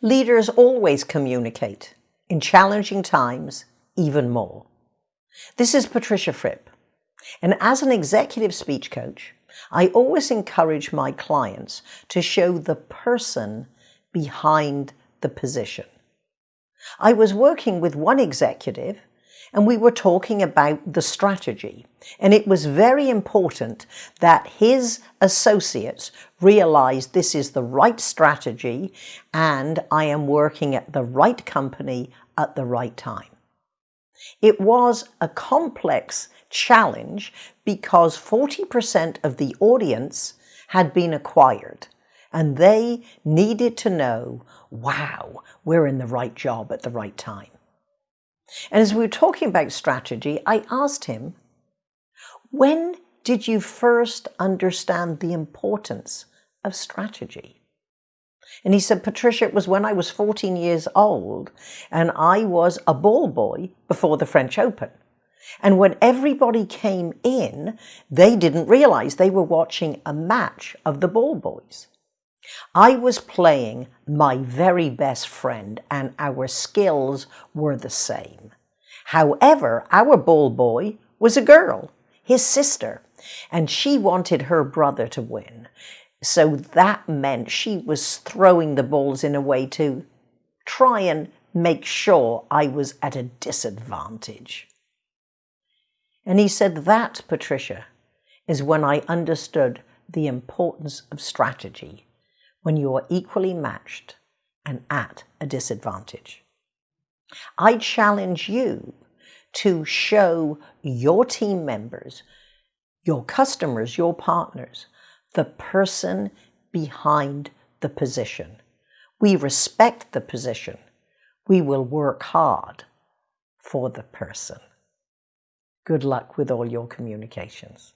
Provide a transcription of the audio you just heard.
Leaders always communicate, in challenging times, even more. This is Patricia Fripp, and as an executive speech coach, I always encourage my clients to show the person behind the position. I was working with one executive and we were talking about the strategy. And it was very important that his associates realized this is the right strategy and I am working at the right company at the right time. It was a complex challenge because 40% of the audience had been acquired and they needed to know, wow, we're in the right job at the right time. And as we were talking about strategy, I asked him, when did you first understand the importance of strategy? And he said, Patricia, it was when I was 14 years old and I was a ball boy before the French Open. And when everybody came in, they didn't realize they were watching a match of the ball boys. I was playing my very best friend and our skills were the same. However, our ball boy was a girl, his sister, and she wanted her brother to win. So that meant she was throwing the balls in a way to try and make sure I was at a disadvantage. And he said that, Patricia, is when I understood the importance of strategy when you are equally matched and at a disadvantage. I challenge you to show your team members, your customers, your partners, the person behind the position. We respect the position. We will work hard for the person. Good luck with all your communications.